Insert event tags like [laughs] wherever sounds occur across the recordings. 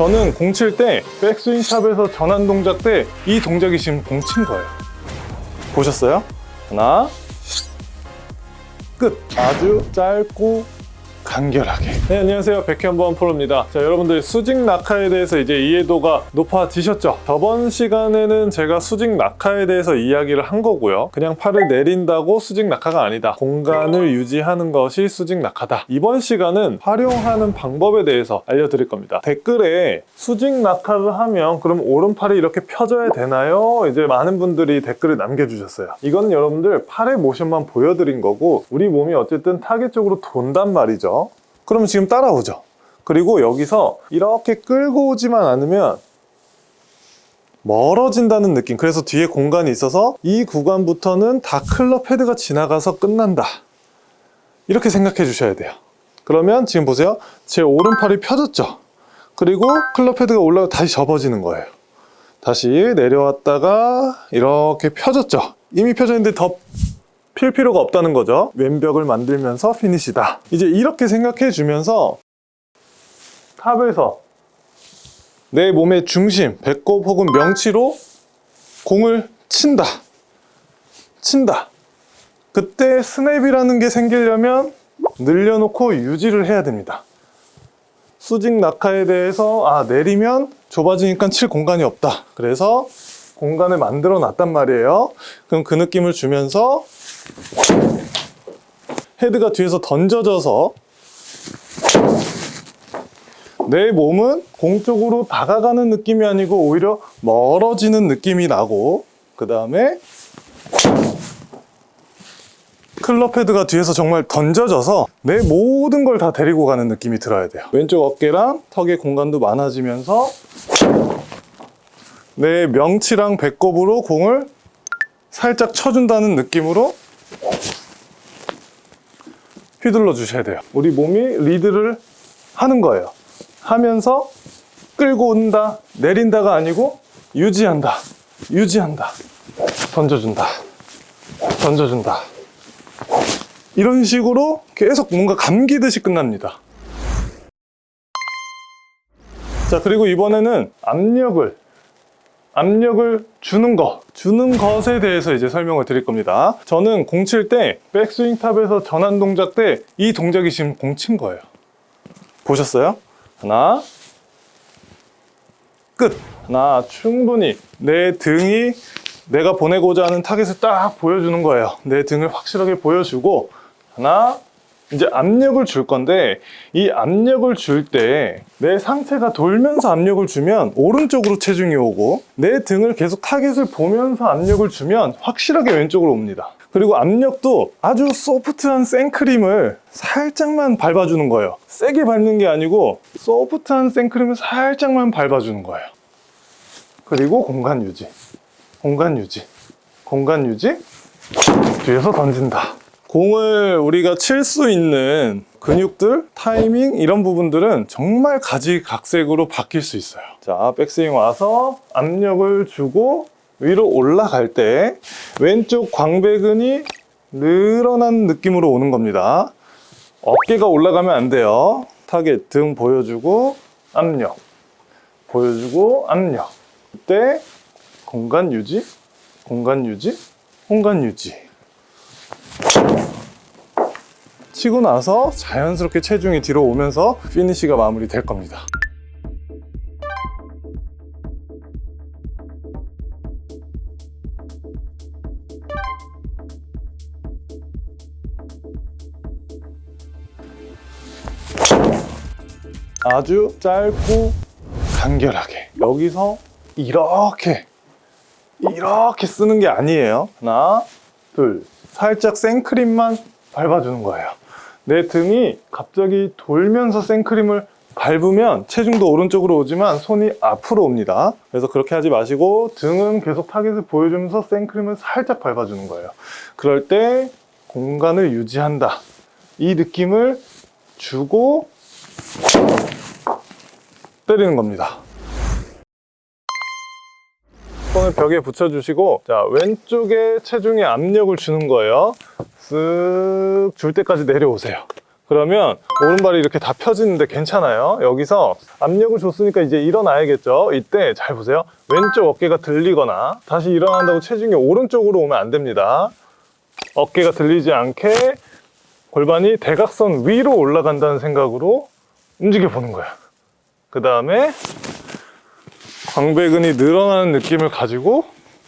저는 공 칠 때 백스윙 탑에서 전환 동작 때 이 동작이 지금 공 친 거예요. 보셨어요? 하나, 끝. 아주 짧고 간결하게. 네, 안녕하세요. 백현범 프로입니다. 자, 여러분들 수직 낙하에 대해서 이제 이해도가 높아지셨죠? 저번 시간에는 제가 수직 낙하에 대해서 이야기를 한 거고요. 그냥 팔을 내린다고 수직 낙하가 아니다. 공간을 유지하는 것이 수직 낙하다. 이번 시간은 활용하는 방법에 대해서 알려드릴 겁니다. 댓글에 수직 낙하를 하면 그럼 오른팔이 이렇게 펴져야 되나요? 이제 많은 분들이 댓글을 남겨주셨어요. 이건 여러분들 팔의 모션만 보여드린 거고 우리 몸이 어쨌든 타겟 쪽으로 돈단 말이죠. 그러면 지금 따라오죠. 그리고 여기서 이렇게 끌고 오지만 않으면 멀어진다는 느낌. 그래서 뒤에 공간이 있어서 이 구간부터는 다 클럽 헤드가 지나가서 끝난다. 이렇게 생각해 주셔야 돼요. 그러면 지금 보세요. 제 오른팔이 펴졌죠. 그리고 클럽 헤드가 올라가 다시 접어지는 거예요. 다시 내려왔다가 이렇게 펴졌죠. 이미 펴졌는데 더 필 필요가 없다는 거죠. 왼벽을 만들면서 피니시다. 이제 이렇게 생각해 주면서 탑에서 내 몸의 중심, 배꼽 혹은 명치로 공을 친다. 친다. 그때 스냅이라는 게 생기려면 늘려놓고 유지를 해야 됩니다. 수직 낙하에 대해서 아 내리면 좁아지니까 칠 공간이 없다. 그래서 공간을 만들어 놨단 말이에요. 그럼 그 느낌을 주면서 헤드가 뒤에서 던져져서 내 몸은 공 쪽으로 다가가는 느낌이 아니고 오히려 멀어지는 느낌이 나고 그 다음에 클럽 헤드가 뒤에서 정말 던져져서 내 모든 걸 다 데리고 가는 느낌이 들어야 돼요. 왼쪽 어깨랑 턱의 공간도 많아지면서 내 명치랑 배꼽으로 공을 살짝 쳐준다는 느낌으로 휘둘러 주셔야 돼요. 우리 몸이 리드를 하는 거예요. 하면서 끌고 온다 내린다가 아니고 유지한다 유지한다 던져준다 던져준다. 이런 식으로 계속 뭔가 감기듯이 끝납니다. 자 그리고 이번에는 압력을 압력을 주는 것, 주는 것에 대해서 이제 설명을 드릴 겁니다. 저는 공 칠 때 백스윙 탑에서 전환 동작 때 이 동작이 지금 공 친 거예요. 보셨어요? 하나, 끝. 하나, 충분히 내 등이 내가 보내고자 하는 타겟을 딱 보여주는 거예요. 내 등을 확실하게 보여주고 하나, 이제 압력을 줄 건데 이 압력을 줄 때 내 상체가 돌면서 압력을 주면 오른쪽으로 체중이 오고 내 등을 계속 타겟을 보면서 압력을 주면 확실하게 왼쪽으로 옵니다. 그리고 압력도 아주 소프트한 생크림을 살짝만 밟아주는 거예요. 세게 밟는 게 아니고 소프트한 생크림을 살짝만 밟아주는 거예요. 그리고 공간 유지. 공간 유지. 공간 유지. 뒤에서 던진다 공을 우리가 칠 수 있는 근육들, 타이밍 이런 부분들은 정말 가지각색으로 바뀔 수 있어요. 자 백스윙 와서 압력을 주고 위로 올라갈 때 왼쪽 광배근이 늘어난 느낌으로 오는 겁니다. 어깨가 올라가면 안 돼요. 타겟 등 보여주고 압력 보여주고 압력. 그때 공간 유지 공간 유지 공간 유지 치고 나서 자연스럽게 체중이 뒤로 오면서 피니쉬가 마무리 될 겁니다. 아주 짧고 간결하게 여기서 이렇게 이렇게 쓰는 게 아니에요. 하나 둘 살짝 생크림만 밟아주는 거예요 내 등이 갑자기 돌면서 생크림을 밟으면 체중도 오른쪽으로 오지만 손이 앞으로 옵니다. 그래서 그렇게 하지 마시고 등은 계속 타겟을 보여주면서 생크림을 살짝 밟아주는 거예요. 그럴 때 공간을 유지한다. 이 느낌을 주고 때리는 겁니다 손을 벽에 붙여주시고 자 왼쪽에 체중에 압력을 주는 거예요 쓱 줄 때까지 내려오세요 그러면 오른발이 이렇게 다 펴지는데 괜찮아요. 여기서 압력을 줬으니까 이제 일어나야겠죠. 이때 잘 보세요. 왼쪽 어깨가 들리거나 다시 일어난다고 체중이 오른쪽으로 오면 안 됩니다. 어깨가 들리지 않게 골반이 대각선 위로 올라간다는 생각으로 움직여 보는 거야. 그 다음에 광배근이 늘어나는 느낌을 가지고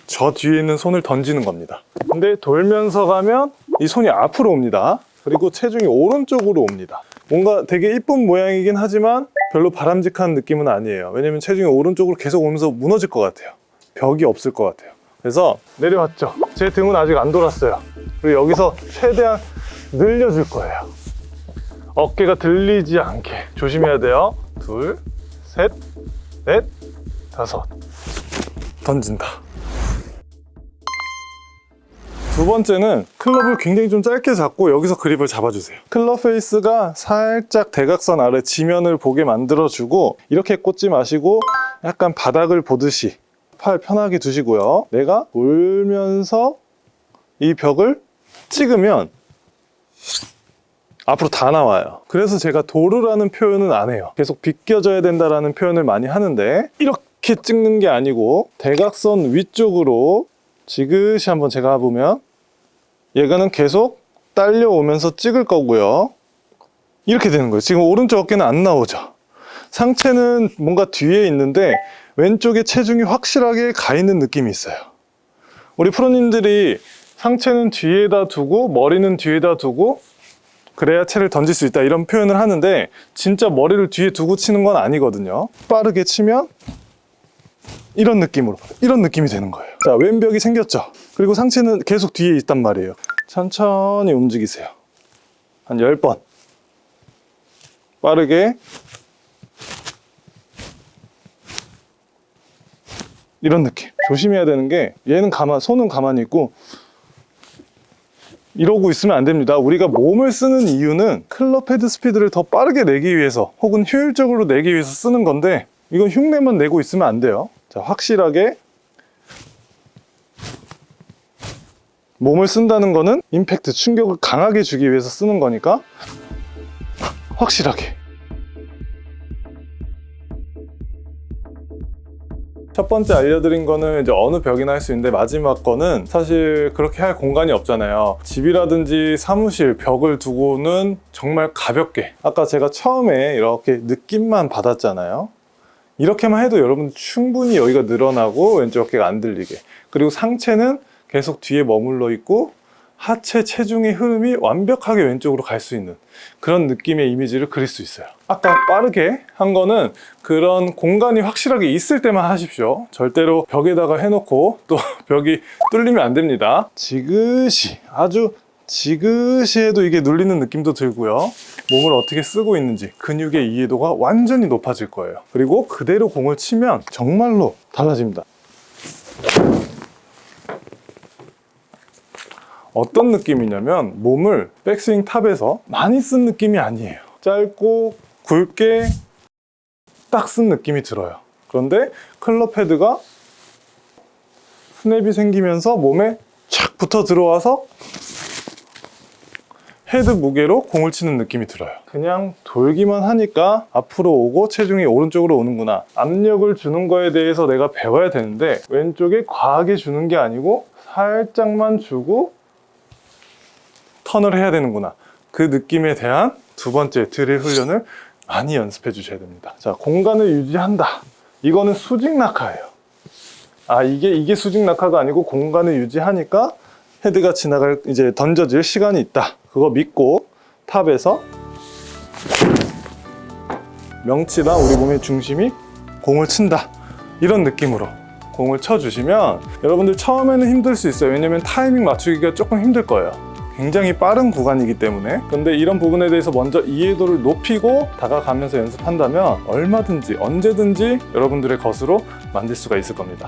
저 뒤에 있는 손을 던지는 겁니다. 근데 돌면서 가면 이 손이 앞으로 옵니다. 그리고 체중이 오른쪽으로 옵니다. 뭔가 되게 이쁜 모양이긴 하지만 별로 바람직한 느낌은 아니에요. 왜냐면 체중이 오른쪽으로 계속 오면서 무너질 것 같아요. 벽이 없을 것 같아요. 그래서 내려왔죠. 제 등은 아직 안 돌았어요. 그리고 여기서 최대한 늘려줄 거예요. 어깨가 들리지 않게 조심해야 돼요. 둘, 셋, 넷, 다섯. 던진다. 두 번째는 클럽을 굉장히 좀 짧게 잡고 여기서 그립을 잡아주세요. 클럽 face가 살짝 대각선 아래 지면을 보게 만들어주고 이렇게 꽂지 마시고 약간 바닥을 보듯이 팔 편하게 두시고요. 내가 돌면서 이 벽을 찍으면 앞으로 다 나와요. 그래서 제가 도르라는 표현은 안 해요. 계속 비껴져야 된다라는 표현을 많이 하는데 이렇게 찍는 게 아니고 대각선 위쪽으로 지그시 한번 제가 보면 얘가는 계속 딸려오면서 찍을 거고요. 이렇게 되는 거예요. 지금 오른쪽 어깨는 안 나오죠. 상체는 뭔가 뒤에 있는데 왼쪽에 체중이 확실하게 가 있는 느낌이 있어요. 우리 프로님들이 상체는 뒤에다 두고 머리는 뒤에다 두고 그래야 채를 던질 수 있다 이런 표현을 하는데 진짜 머리를 뒤에 두고 치는 건 아니거든요. 빠르게 치면 이런 느낌으로 이런 느낌이 되는 거예요. 자 왼벽이 생겼죠? 그리고 상체는 계속 뒤에 있단 말이에요. 천천히 움직이세요. 한 10번. 빠르게. 이런 느낌. 조심해야 되는 게 얘는 가만 손은 가만히 있고 이러고 있으면 안 됩니다. 우리가 몸을 쓰는 이유는 클럽 헤드 스피드를 더 빠르게 내기 위해서 혹은 효율적으로 내기 위해서 쓰는 건데 이건 흉내만 내고 있으면 안 돼요. 자, 확실하게 몸을 쓴다는 거는 임팩트, 충격을 강하게 주기 위해서 쓰는 거니까 확실하게. 첫 번째 알려드린 거는 이제 어느 벽이나 할 수 있는데 마지막 거는 사실 그렇게 할 공간이 없잖아요. 집이라든지 사무실 벽을 두고는 정말 가볍게. 아까 제가 처음에 이렇게 느낌만 받았잖아요 이렇게만 해도 여러분 충분히 여기가 늘어나고 왼쪽 어깨가 안 들리게. 그리고 상체는 계속 뒤에 머물러 있고 하체 체중의 흐름이 완벽하게 왼쪽으로 갈 수 있는 그런 느낌의 이미지를 그릴 수 있어요. 아까 빠르게 한 거는 그런 공간이 확실하게 있을 때만 하십시오. 절대로 벽에다가 해놓고 또 [laughs] 벽이 뚫리면 안 됩니다. 지그시 아주 지그시 해도 이게 눌리는 느낌도 들고요. 몸을 어떻게 쓰고 있는지 근육의 이해도가 완전히 높아질 거예요. 그리고 그대로 공을 치면 정말로 달라집니다. 어떤 느낌이냐면 몸을 백스윙 탑에서 많이 쓴 느낌이 아니에요. 짧고 굵게 딱 쓴 느낌이 들어요. 그런데 클럽 헤드가 스냅이 생기면서 몸에 착 붙어 들어와서 헤드 무게로 공을 치는 느낌이 들어요. 그냥 돌기만 하니까 앞으로 오고 체중이 오른쪽으로 오는구나. 압력을 주는 거에 대해서 내가 배워야 되는데 왼쪽에 과하게 주는 게 아니고 살짝만 주고 턴을 해야 되는구나. 그 느낌에 대한 두 번째 드릴 훈련을 많이 연습해 주셔야 됩니다. 자 공간을 유지한다. 이거는 수직 낙하예요. 아 이게 이게 수직 낙하가 아니고 공간을 유지하니까 헤드가 지나갈 이제 던져질 시간이 있다. 그거 믿고 탑에서 명치나 우리 몸의 중심이 공을 친다. 이런 느낌으로 공을 쳐주시면 여러분들 처음에는 힘들 수 있어요. 왜냐면 타이밍 맞추기가 조금 힘들 거예요. 굉장히 빠른 구간이기 때문에. 근데 이런 부분에 대해서 먼저 이해도를 높이고 다가가면서 연습한다면 얼마든지 언제든지 여러분들의 것으로 만들 수가 있을 겁니다